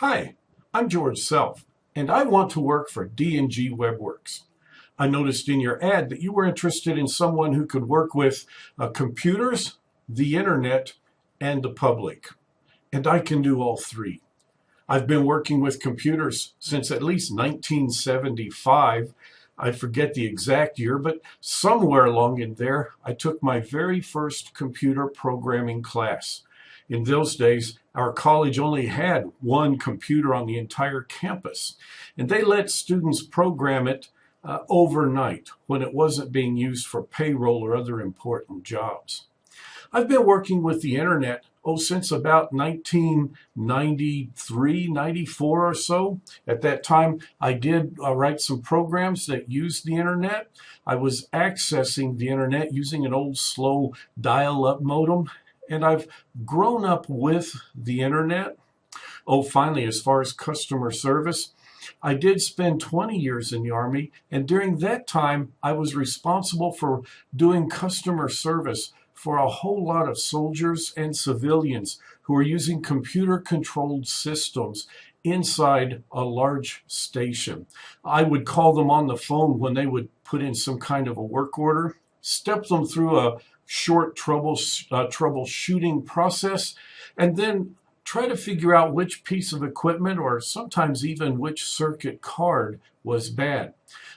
Hi, I'm George Self, and I want to work for D&G WebWorks. I noticed in your ad that you were interested in someone who could work with uh, computers, the internet, and the public. And I can do all three. I've been working with computers since at least 1975. I forget the exact year, but somewhere along in there, I took my very first computer programming class. In those days, our college only had one computer on the entire campus, and they let students program it uh, overnight when it wasn't being used for payroll or other important jobs. I've been working with the internet oh since about 1993 94 or so at that time i did uh, write some programs that used the internet i was accessing the internet using an old slow dial-up modem and I've grown up with the internet. Oh, finally, as far as customer service, I did spend 20 years in the Army, and during that time, I was responsible for doing customer service for a whole lot of soldiers and civilians who were using computer controlled systems inside a large station. I would call them on the phone when they would put in some kind of a work order, step them through a short trouble, uh, troubleshooting process, and then try to figure out which piece of equipment or sometimes even which circuit card was bad.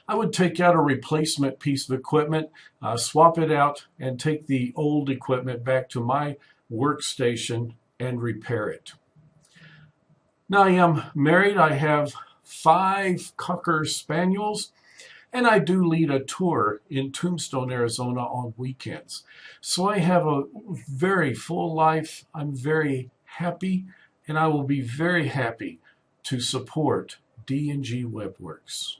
I would take out a replacement piece of equipment, uh, swap it out, and take the old equipment back to my workstation and repair it. Now I am married. I have five Cocker Spaniels and I do lead a tour in Tombstone, Arizona on weekends. So I have a very full life. I'm very happy, and I will be very happy to support D&G WebWorks.